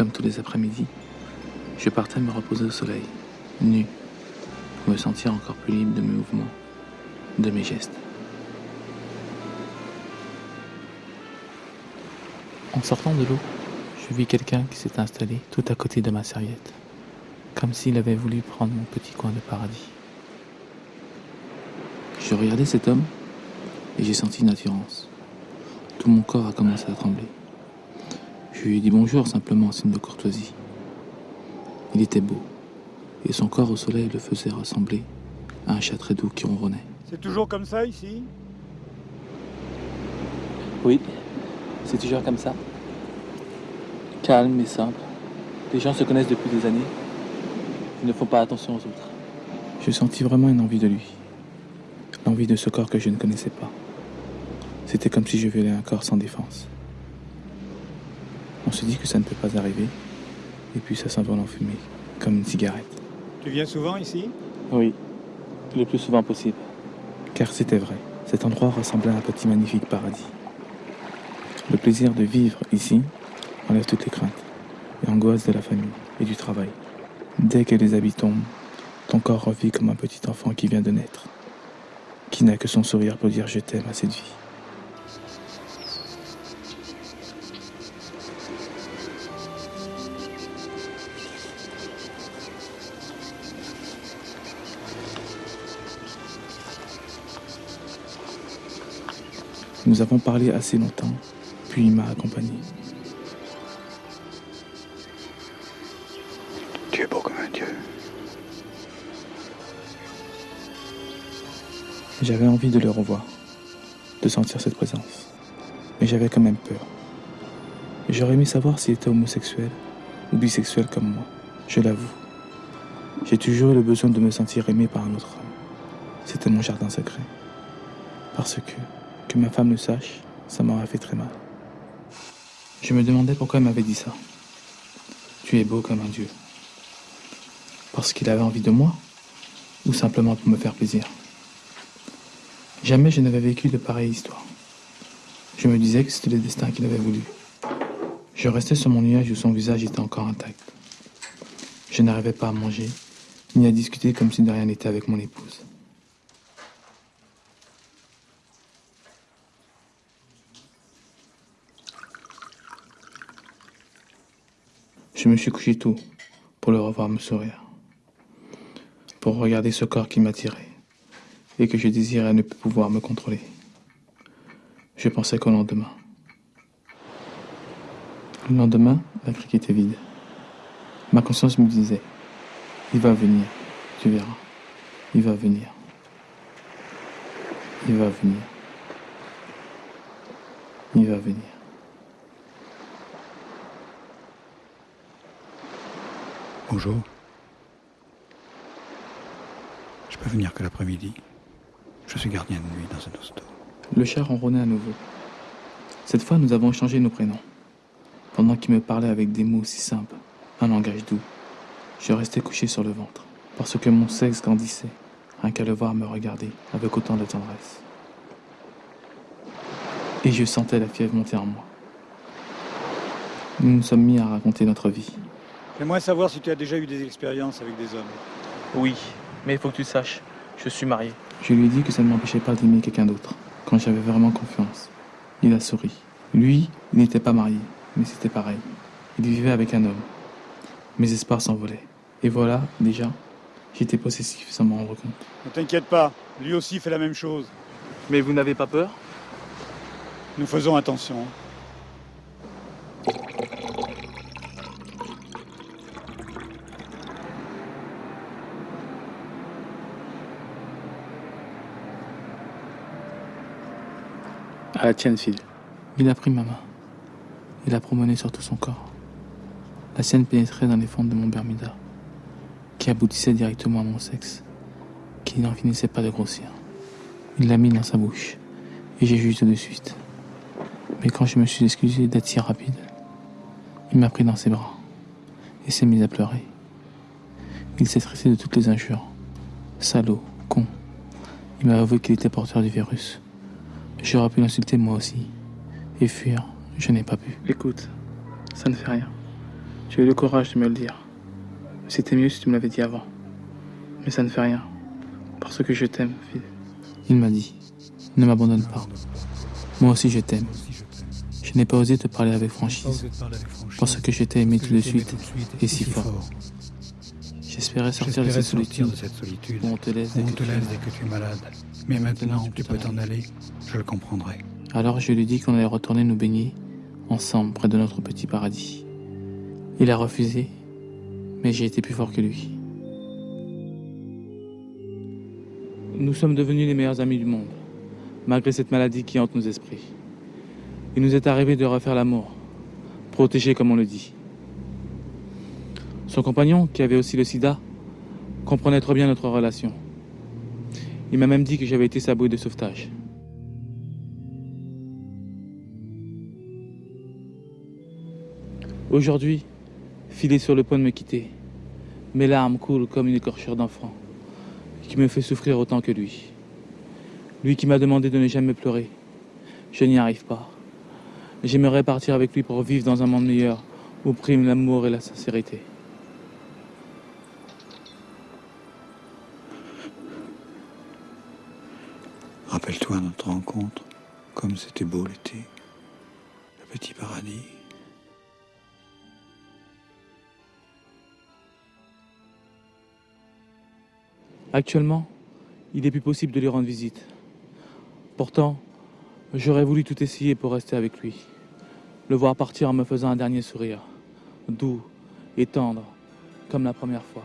comme tous les après-midi, je partais me reposer au soleil, nu, pour me sentir encore plus libre de mes mouvements, de mes gestes. En sortant de l'eau, je vis quelqu'un qui s'est installé tout à côté de ma serviette, comme s'il avait voulu prendre mon petit coin de paradis. Je regardais cet homme et j'ai senti une attirance. Tout mon corps a commencé à trembler. Je lui ai dit bonjour simplement en signe de courtoisie. Il était beau, et son corps au soleil le faisait ressembler à un chat très doux qui ronronnait. C'est toujours comme ça ici? Oui, c'est toujours comme ça. Calme et simple. Les gens se connaissent depuis des années. Ils ne font pas attention aux autres. Je sentis vraiment une envie de lui. L'envie de ce corps que je ne connaissais pas. C'était comme si je violais un corps sans défense. On se dit que ça ne peut pas arriver, et puis ça s'envole en fumée, comme une cigarette. Tu viens souvent ici? Oui, le plus souvent possible. Car c'était vrai, cet endroit ressemblait à un petit magnifique paradis. Le plaisir de vivre ici enlève toutes les craintes et angoisses de la famille et du travail. Dès que les habits tombent, ton corps revit comme un petit enfant qui vient de naître, qui n'a que son sourire pour dire je t'aime à cette vie. Nous avons parlé assez longtemps, puis il m'a accompagné. Tu es beau comme un dieu. J'avais envie de le revoir, de sentir cette présence. Mais j'avais quand même peur. J'aurais aimé savoir s'il était homosexuel ou bisexuel comme moi, je l'avoue. J'ai toujours eu le besoin de me sentir aimé par un autre homme. C'était mon jardin secret. Parce que, que ma femme le sache, ça m'aurait fait très mal. Je me demandais pourquoi il m'avait dit ça. Tu es beau comme un dieu. Parce qu'il avait envie de moi Ou simplement pour me faire plaisir Jamais je n'avais vécu de pareille histoire. Je me disais que c'était le destin qu'il avait voulu. Je restais sur mon nuage où son visage était encore intact. Je n'arrivais pas à manger, ni à discuter comme si de rien n'était avec mon épouse. Je me suis couché tôt pour le revoir me sourire, pour regarder ce corps qui m'attirait et que je désirais ne plus pouvoir me contrôler. Je pensais qu'au lendemain. Le lendemain, la crique était vide. Ma conscience me disait, il va venir, tu verras, il va venir, il va venir, il va venir. Bonjour. Je peux venir que l'après-midi. Je suis gardien de nuit dans un hosto. Le chat ronronnait à nouveau. Cette fois, nous avons échangé nos prénoms. Pendant qu'il me parlait avec des mots si simples, un langage doux, je restais couché sur le ventre, parce que mon sexe grandissait, rien qu'à le voir me regarder avec autant de tendresse. Et je sentais la fièvre monter en moi. Nous nous sommes mis à raconter notre vie. J'aimerais savoir si tu as déjà eu des expériences avec des hommes. Oui, mais il faut que tu saches, je suis marié. Je lui ai dit que ça ne m'empêchait pas d'aimer quelqu'un d'autre, quand j'avais vraiment confiance. Il a souri. Lui, il n'était pas marié, mais c'était pareil. Il vivait avec un homme. Mes espoirs s'envolaient. Et voilà, déjà, j'étais possessif sans m'en rendre compte. Ne t'inquiète pas, lui aussi fait la même chose. Mais vous n'avez pas peur? Nous faisons attention. À fille. Il a pris ma main. Il a promené sur tout son corps. La sienne pénétrait dans les fentes de mon Bermuda, qui aboutissait directement à mon sexe, qui n'en finissait pas de grossir. Il l'a mis dans sa bouche, et j'ai juste de suite. Mais quand je me suis excusé d'être si rapide, il m'a pris dans ses bras et s'est mis à pleurer. Il s'est traité de toutes les injures. Salaud, con. Il m'a avoué qu'il était porteur du virus. J'aurais pu l'insulter moi aussi. Et fuir, je n'ai pas pu. Écoute, ça ne fait rien. Tu as eu le courage de me le dire. C'était mieux si tu me l'avais dit avant. Mais ça ne fait rien. Parce que je t'aime, Phil. Il m'a dit, ne m'abandonne pas. Moi aussi je t'aime. Je n'ai pas osé te parler avec franchise. Parce que je t'ai aimé tout de suite et si fort. J'espérais sortir de cette solitude où on te laisse dès que, tu es malade. Mais maintenant, tu peux t'en aller, je le comprendrai. Alors je lui dis qu'on allait retourner nous baigner ensemble près de notre petit paradis. Il a refusé, mais j'ai été plus fort que lui. Nous sommes devenus les meilleurs amis du monde, malgré cette maladie qui hante nos esprits. Il nous est arrivé de refaire l'amour, protégé comme on le dit. Son compagnon, qui avait aussi le sida, comprenait trop bien notre relation. Il m'a même dit que j'avais été sa bouée de sauvetage. Aujourd'hui, Phil est sur le point de me quitter. Mes larmes coulent comme une écorchure d'enfant, qui me fait souffrir autant que lui. Lui qui m'a demandé de ne jamais pleurer. Je n'y arrive pas. J'aimerais partir avec lui pour vivre dans un monde meilleur, où priment l'amour et la sincérité. Rappelle-toi notre rencontre, comme c'était beau l'été, le petit paradis. Actuellement, il n'est plus possible de lui rendre visite. Pourtant, j'aurais voulu tout essayer pour rester avec lui. Le voir partir en me faisant un dernier sourire, doux et tendre, comme la première fois.